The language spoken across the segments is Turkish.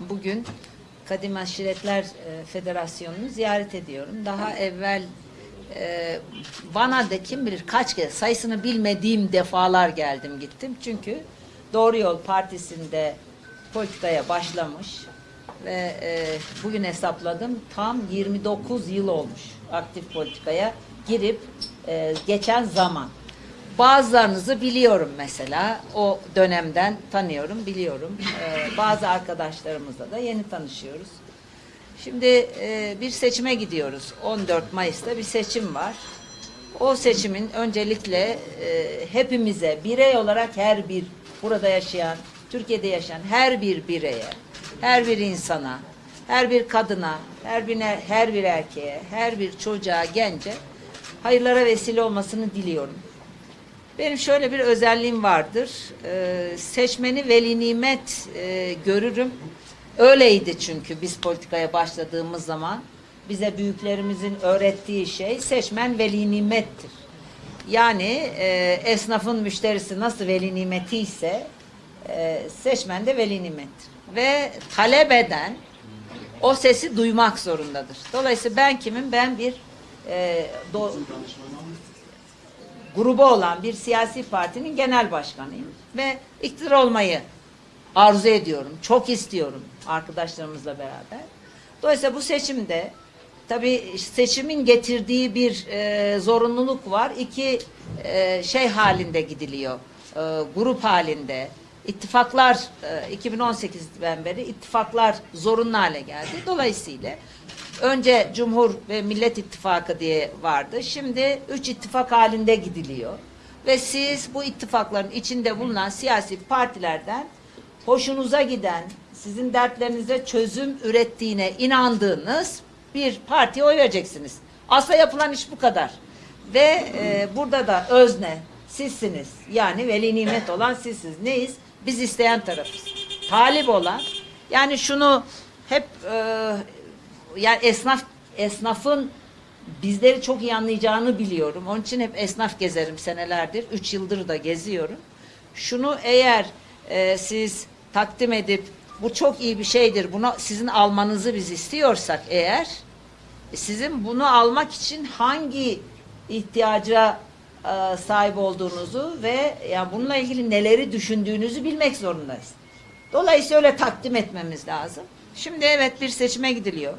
bugün Kadim Aşiretler e, Federasyonu'nu ziyaret ediyorum. Daha evvel e, bana da kim bilir kaç kez sayısını bilmediğim defalar geldim gittim. Çünkü Doğru Yol Partisi'nde politikaya başlamış ve e, bugün hesapladım tam 29 yıl olmuş aktif politikaya girip e, geçen zaman. Bazılarınızı biliyorum mesela. O dönemden tanıyorum, biliyorum. Ee, bazı arkadaşlarımızla da yeni tanışıyoruz. Şimdi e, bir seçime gidiyoruz. 14 Mayıs'ta bir seçim var. O seçimin öncelikle e, hepimize, birey olarak her bir burada yaşayan, Türkiye'de yaşayan her bir bireye, her bir insana, her bir kadına, her bir her bir erkeğe, her bir çocuğa, gence hayırlara vesile olmasını diliyorum. Benim şöyle bir özelliğim vardır. Ee, seçmeni veli nimet e, görürüm. Öyleydi çünkü biz politikaya başladığımız zaman bize büyüklerimizin öğrettiği şey seçmen veli nimettir. Yani e, esnafın müşterisi nasıl veli nimeti ise e, seçmen de veli nimettir. Ve talep eden o sesi duymak zorundadır. Dolayısıyla ben kimim? Ben bir e, do- grubu olan bir siyasi partinin genel başkanıyım ve iktidar olmayı arzu ediyorum. Çok istiyorum arkadaşlarımızla beraber. Dolayısıyla bu seçimde tabii seçimin getirdiği bir e, zorunluluk var. İki e, şey halinde gidiliyor. E, grup halinde. İttifaklar e, 2018'den beri ittifaklar zorunlu hale geldi. Dolayısıyla önce Cumhur ve Millet İttifakı diye vardı. Şimdi üç ittifak halinde gidiliyor. Ve siz bu ittifakların içinde bulunan siyasi partilerden hoşunuza giden, sizin dertlerinize çözüm ürettiğine inandığınız bir partiye oy vereceksiniz. Aslında yapılan iş bu kadar. Ve e, burada da özne sizsiniz. Yani veli nimet olan sizsiniz. Neyiz? Biz isteyen tarafız. Talip olan yani şunu hep e, yani esnaf esnafın bizleri çok iyi anlayacağını biliyorum. Onun için hep esnaf gezerim senelerdir. Üç yıldır da geziyorum. Şunu eğer e, siz takdim edip bu çok iyi bir şeydir. Bunu sizin almanızı biz istiyorsak eğer e, sizin bunu almak için hangi ihtiyaca sahip olduğunuzu ve yani bununla ilgili neleri düşündüğünüzü bilmek zorundayız. Dolayısıyla öyle takdim etmemiz lazım. Şimdi evet bir seçime gidiliyor.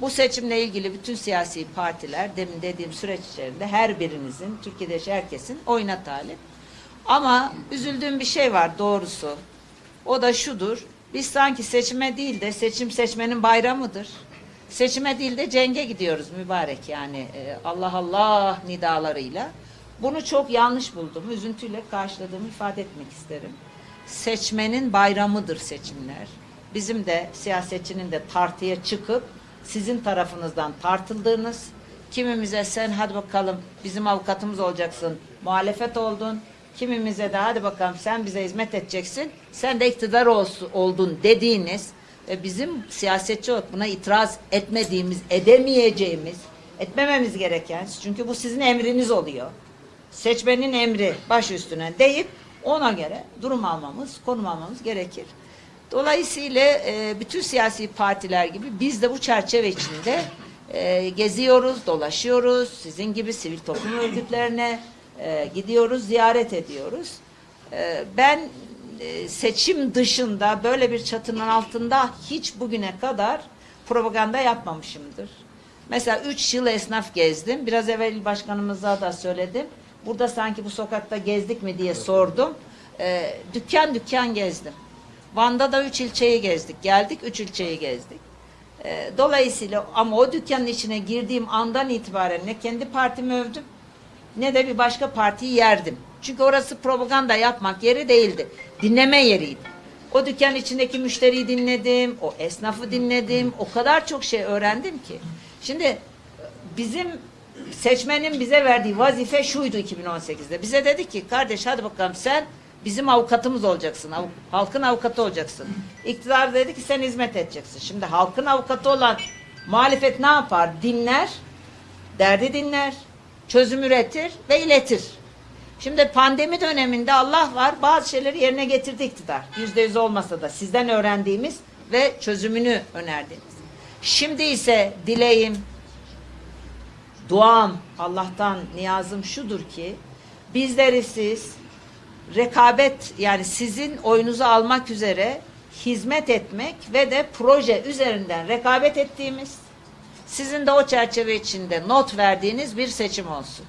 Bu seçimle ilgili bütün siyasi partiler demin dediğim süreç içerisinde her birinizin, Türkiye'de yaşayan herkesin oyuna talip. Ama üzüldüğüm bir şey var doğrusu. O da şudur. Biz sanki seçime değil de seçim seçmenin bayramıdır. Seçime değil de cenge gidiyoruz mübarek yani e, Allah Allah nidalarıyla. Bunu çok yanlış buldum. Üzüntüyle karşıladığımı ifade etmek isterim. Seçmenin bayramıdır seçimler. Bizim de siyasetçinin de tartıya çıkıp sizin tarafınızdan tartıldığınız, kimimize sen hadi bakalım bizim avukatımız olacaksın, muhalefet oldun, kimimize de hadi bakalım sen bize hizmet edeceksin, sen de iktidar olsun, oldun dediğiniz ve bizim siyasetçi olarak buna itiraz etmediğimiz, edemeyeceğimiz, etmememiz gereken, çünkü bu sizin emriniz oluyor. Seçmenin emri baş üstüne deyip ona göre durum almamız, konum almamız gerekir. Dolayısıyla e, bütün siyasi partiler gibi biz de bu çerçeve içinde e, geziyoruz, dolaşıyoruz. Sizin gibi sivil toplum örgütlerine e, gidiyoruz, ziyaret ediyoruz. E, ben e, seçim dışında böyle bir çatının altında hiç bugüne kadar propaganda yapmamışımdır. Mesela üç yıl esnaf gezdim. Biraz evvel başkanımıza da söyledim. Burada sanki bu sokakta gezdik mi diye sordum. E, dükkan dükkan gezdim. Van'da da üç ilçeyi gezdik. Geldik üç ilçeyi gezdik. E, dolayısıyla ama o dükkanın içine girdiğim andan itibaren ne kendi partimi övdüm ne de bir başka partiyi yerdim. Çünkü orası propaganda yapmak yeri değildi. Dinleme yeriydi. O dükkan içindeki müşteriyi dinledim, o esnafı dinledim. O kadar çok şey öğrendim ki. Şimdi bizim seçmenin bize verdiği vazife şuydu 2018'de. Bize dedi ki kardeş hadi bakalım sen bizim avukatımız olacaksın. Av- halkın avukatı olacaksın. İktidar dedi ki sen hizmet edeceksin. Şimdi halkın avukatı olan muhalefet ne yapar? Dinler, derdi dinler, çözüm üretir ve iletir. Şimdi pandemi döneminde Allah var bazı şeyleri yerine getirdi iktidar. Yüzde yüz olmasa da sizden öğrendiğimiz ve çözümünü önerdiniz. Şimdi ise dileğim, duam, Allah'tan niyazım şudur ki bizleri siz rekabet yani sizin oyunuzu almak üzere hizmet etmek ve de proje üzerinden rekabet ettiğimiz sizin de o çerçeve içinde not verdiğiniz bir seçim olsun.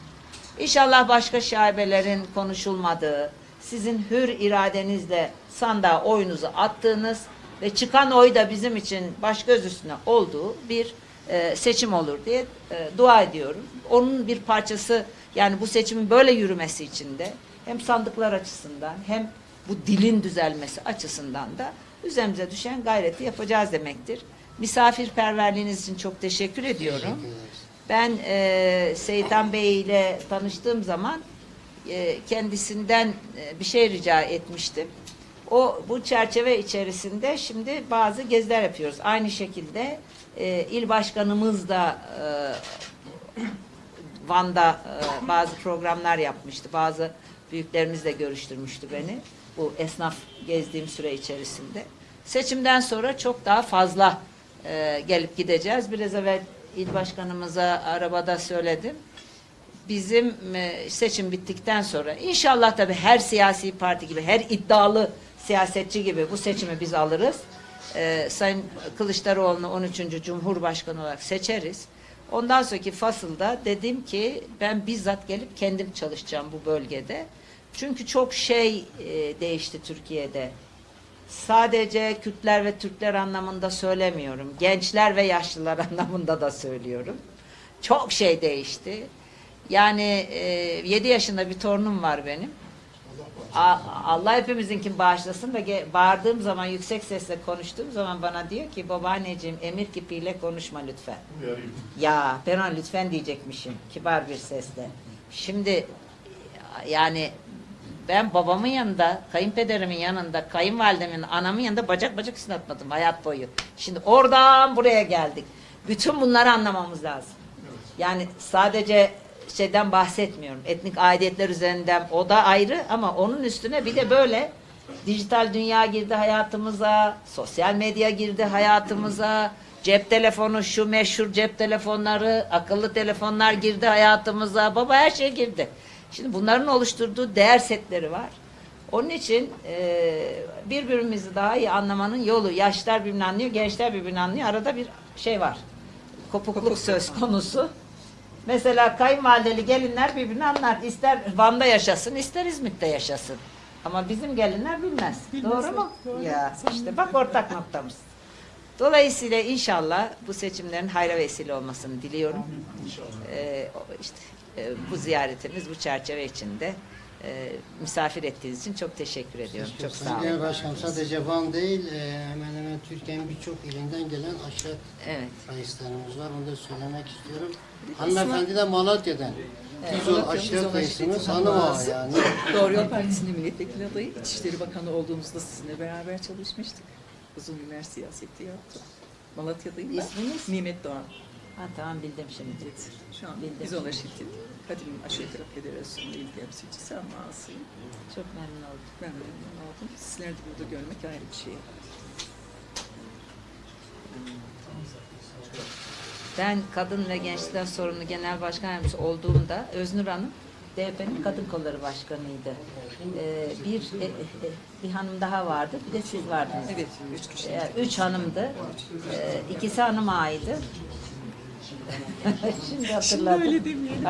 İnşallah başka şaibelerin konuşulmadığı, sizin hür iradenizle sandığa oyunuzu attığınız ve çıkan oy da bizim için baş göz üstüne olduğu bir e, seçim olur diye e, dua ediyorum. Onun bir parçası yani bu seçimin böyle yürümesi için de hem sandıklar açısından hem bu dilin düzelmesi açısından da üzerimize düşen gayreti yapacağız demektir. Misafirperverliğiniz için çok teşekkür ediyorum. Ben e, Seyitan Bey ile tanıştığım zaman e, kendisinden e, bir şey rica etmiştim. O bu çerçeve içerisinde şimdi bazı geziler yapıyoruz. Aynı şekilde e, il başkanımız da e, Van'da e, bazı programlar yapmıştı. Bazı büyüklerimizle görüştürmüştü beni. Bu esnaf gezdiğim süre içerisinde. Seçimden sonra çok daha fazla e, gelip gideceğiz. Biraz evvel il başkanımıza arabada söyledim. Bizim e, seçim bittikten sonra inşallah tabii her siyasi parti gibi, her iddialı siyasetçi gibi bu seçimi biz alırız. E, Sayın Kılıçdaroğlu'nu 13. Cumhurbaşkanı olarak seçeriz. Ondan sonraki fasılda dedim ki ben bizzat gelip kendim çalışacağım bu bölgede. Çünkü çok şey e, değişti Türkiye'de. Sadece Kürtler ve Türkler anlamında söylemiyorum. Gençler ve yaşlılar anlamında da söylüyorum. Çok şey değişti. Yani e, 7 yaşında bir torunum var benim. Allah hepimizinkini bağışlasın ge- bağırdığım zaman yüksek sesle konuştuğum zaman bana diyor ki babaanneciğim emir kipiyle konuşma lütfen. Ya ben ona lütfen diyecekmişim kibar bir sesle. Şimdi yani ben babamın yanında, kayınpederimin yanında, kayınvalidemin, anamın yanında bacak bacak üstüne atmadım hayat boyu. Şimdi oradan buraya geldik. Bütün bunları anlamamız lazım. Yani sadece şeyden bahsetmiyorum. Etnik aidiyetler üzerinden o da ayrı ama onun üstüne bir de böyle dijital dünya girdi hayatımıza, sosyal medya girdi hayatımıza, cep telefonu şu meşhur cep telefonları, akıllı telefonlar girdi hayatımıza. Baba her şey girdi. Şimdi bunların oluşturduğu değer setleri var. Onun için e, birbirimizi daha iyi anlamanın yolu. Yaşlar birbirini anlıyor, gençler birbirini anlıyor. Arada bir şey var. Kopukluk söz konusu. Mesela kayınvalideli gelinler birbirini anlar. İster Van'da yaşasın, ister İzmit'te yaşasın. Ama bizim gelinler bilmez. Doğru mu? Ya işte bak ortak noktamız. Dolayısıyla inşallah bu seçimlerin hayra vesile olmasını diliyorum. Ee, o işte e, bu ziyaretimiz bu çerçeve içinde e, misafir ettiğiniz için çok teşekkür ediyorum. Çok sağ Sayın olun. Genel Başkanım sadece Van değil, e, hemen hemen Türkiye'nin birçok ilinden gelen aşağı Evet. kayıslarımız var. Onu da söylemek istiyorum. Hanımefendi de Malatya'dan. Biz o aşağı kayısınız hanım ağa yani. Doğru Yol Partisi'nin milletvekili adayı. İçişleri Bakanı olduğumuzda sizinle beraber çalışmıştık. Uzun günler siyaseti yaptım. Malatya'dayım ben. İsminiz? Nimet Doğan. Ha, tamam bildim şimdi. Şu an Bildim. biz ona şirket. Kadim Aşağı Taraf Federasyonu il temsilcisi ama asıyım. Çok memnun oldum. Ben memnun oldum. Sizleri de burada görmek ayrı bir şey. Ben kadın ve gençler sorunu genel başkan yardımcısı olduğumda Öznur Hanım DP'nin kadın kolları başkanıydı. Ee, bir e, e, bir hanım daha vardı. Bir de siz vardınız. Evet, üç kişi. Ee, üç hanımdı. Ee, ikisi hanım ağaydı. Şimdi hatırladım. öyle demeyelim.